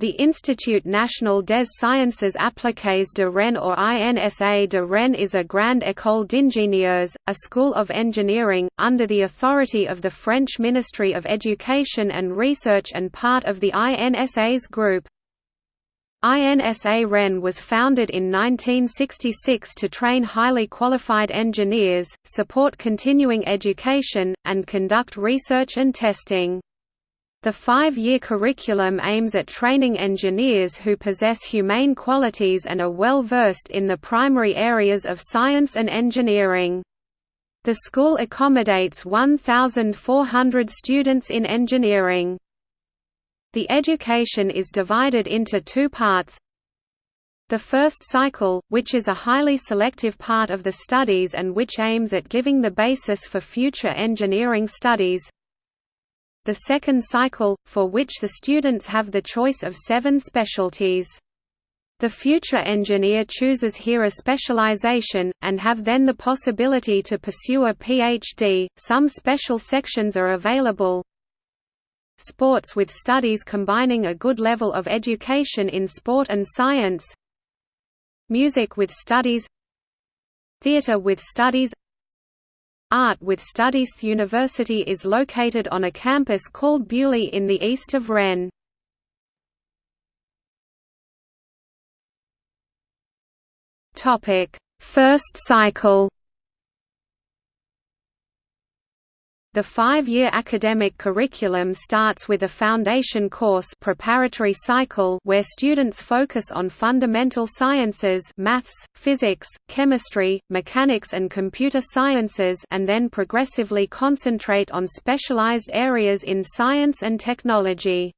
The Institut National des Sciences Appliquées de Rennes or INSA de Rennes is a grande école d'ingénieurs, a school of engineering, under the authority of the French Ministry of Education and Research and part of the INSA's group. INSA Rennes was founded in 1966 to train highly qualified engineers, support continuing education, and conduct research and testing. The five-year curriculum aims at training engineers who possess humane qualities and are well versed in the primary areas of science and engineering. The school accommodates 1,400 students in engineering. The education is divided into two parts. The first cycle, which is a highly selective part of the studies and which aims at giving the basis for future engineering studies, the second cycle, for which the students have the choice of seven specialties. The future engineer chooses here a specialization, and have then the possibility to pursue a PhD. Some special sections are available. Sports with studies combining a good level of education in sport and science. Music with studies. Theatre with studies Art with Studies University is located on a campus called Beaulieu in the east of Rennes. First cycle The five-year academic curriculum starts with a foundation course preparatory cycle where students focus on fundamental sciences maths, physics, chemistry, mechanics and computer sciences and then progressively concentrate on specialized areas in science and technology.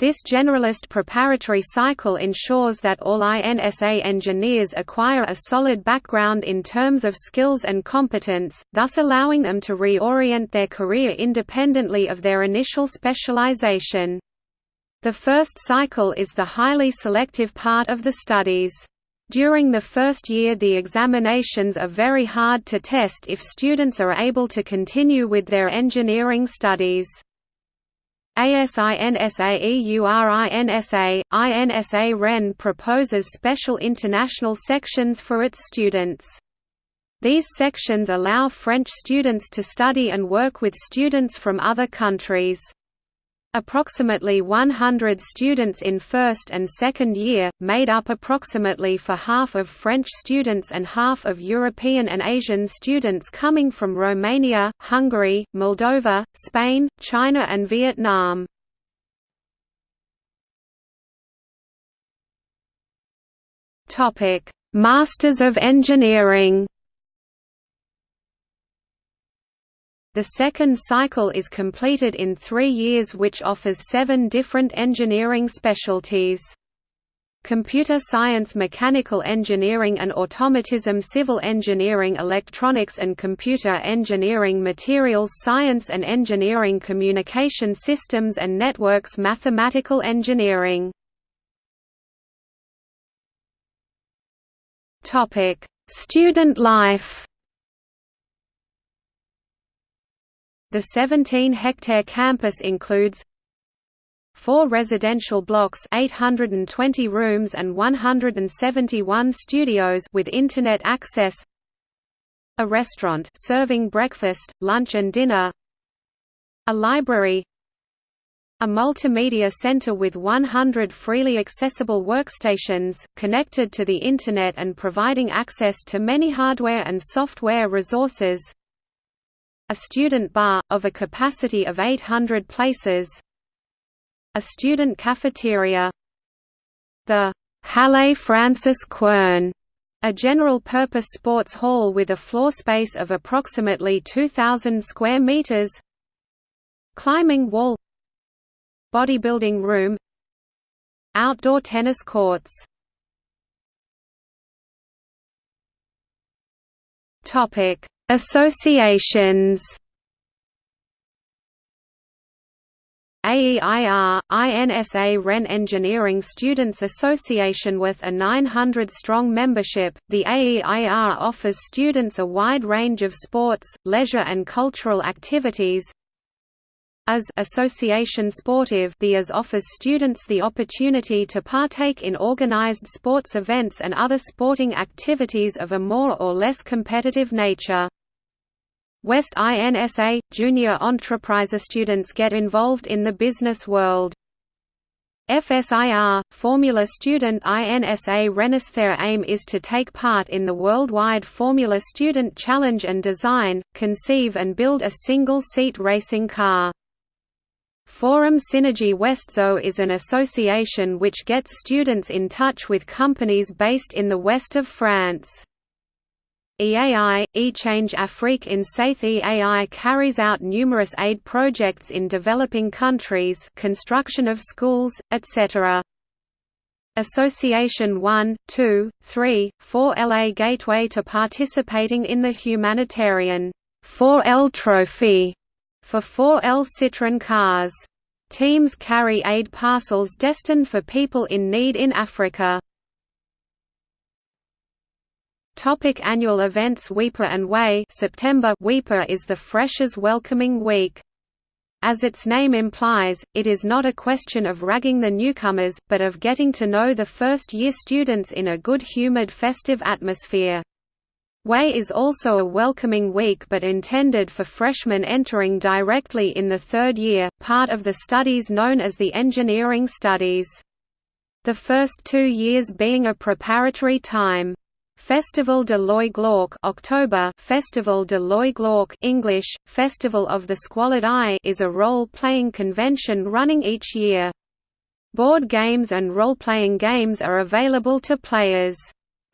This generalist preparatory cycle ensures that all INSA engineers acquire a solid background in terms of skills and competence, thus allowing them to reorient their career independently of their initial specialization. The first cycle is the highly selective part of the studies. During the first year the examinations are very hard to test if students are able to continue with their engineering studies. ASINSAEURINSA, INSA Rennes proposes special international sections for its students. These sections allow French students to study and work with students from other countries. Approximately 100 students in first and second year, made up approximately for half of French students and half of European and Asian students coming from Romania, Hungary, Moldova, Spain, China and Vietnam. Masters of Engineering The second cycle is completed in three years which offers seven different engineering specialties. Computer science mechanical engineering and automatism civil engineering electronics and computer engineering materials science and engineering communication systems and networks mathematical engineering Student life The 17-hectare campus includes four residential blocks 820 rooms and 171 studios with internet access a restaurant serving breakfast, lunch and dinner a library a multimedia center with 100 freely accessible workstations, connected to the Internet and providing access to many hardware and software resources a student bar, of a capacity of 800 places. A student cafeteria. The Halle Francis Quern, a general-purpose sports hall with a floor space of approximately 2,000 square meters. Climbing wall. Bodybuilding room. Outdoor tennis courts. Topic Associations AEIR, INSA Rennes Engineering Students Association with a 900-strong membership, the AEIR offers students a wide range of sports, leisure and cultural activities AS Association Sportive the AS offers students the opportunity to partake in organized sports events and other sporting activities of a more or less competitive nature. West INSA – Junior Entrepriser students get involved in the business world. FSIR – Formula Student INSA Rennes Their aim is to take part in the worldwide Formula Student Challenge and design, conceive and build a single-seat racing car. Forum Synergy Westzo is an association which gets students in touch with companies based in the west of France. EAI, eChange Afrique INSA EAI carries out numerous aid projects in developing countries construction of schools, etc. Association 1, 2, 3, 4 LA Gateway to participating in the humanitarian 4L Trophy for 4L Citroën cars. Teams carry aid parcels destined for people in need in Africa. Topic annual events Weipa and Way September Weipa is the Freshers Welcoming Week. As its name implies, it is not a question of ragging the newcomers, but of getting to know the first-year students in a good-humored festive atmosphere. Way is also a welcoming week but intended for freshmen entering directly in the third year, part of the studies known as the engineering studies. The first two years being a preparatory time. Festival de l'Œil Glauque October Festival de l'Œil Glauque English, Festival of the Squalid Eye is a role-playing convention running each year. Board games and role-playing games are available to players.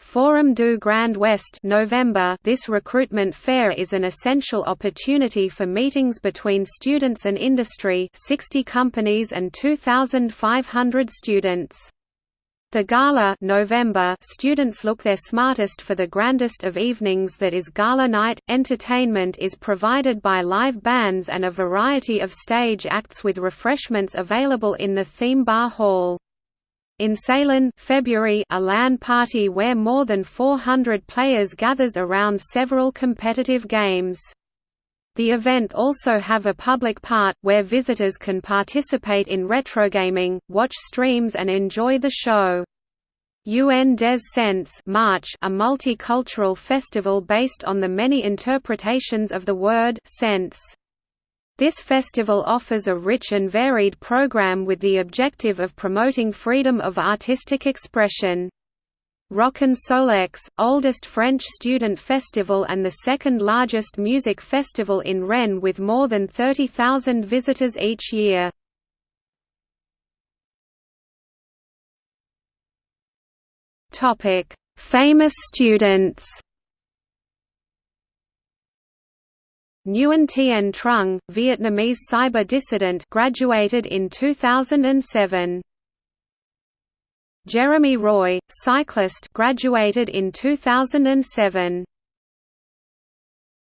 Forum du Grand West November This recruitment fair is an essential opportunity for meetings between students and industry 60 companies and 2,500 students. The gala November students look their smartest for the grandest of evenings that is gala night. Entertainment is provided by live bands and a variety of stage acts with refreshments available in the theme bar hall. InsaLan February, a LAN party where more than 400 players gathers around several competitive games. The event also have a public part, where visitors can participate in retrogaming, watch streams and enjoy the show. Un des Sens March, a multicultural festival based on the many interpretations of the word sense. This festival offers a rich and varied program with the objective of promoting freedom of artistic expression. Rock and Solex, oldest French student festival and the second largest music festival in Rennes with more than 30,000 visitors each year. Famous students Nguyen Tien Trung, Vietnamese cyber dissident graduated in 2007. Jeremy Roy, cyclist graduated in 2007.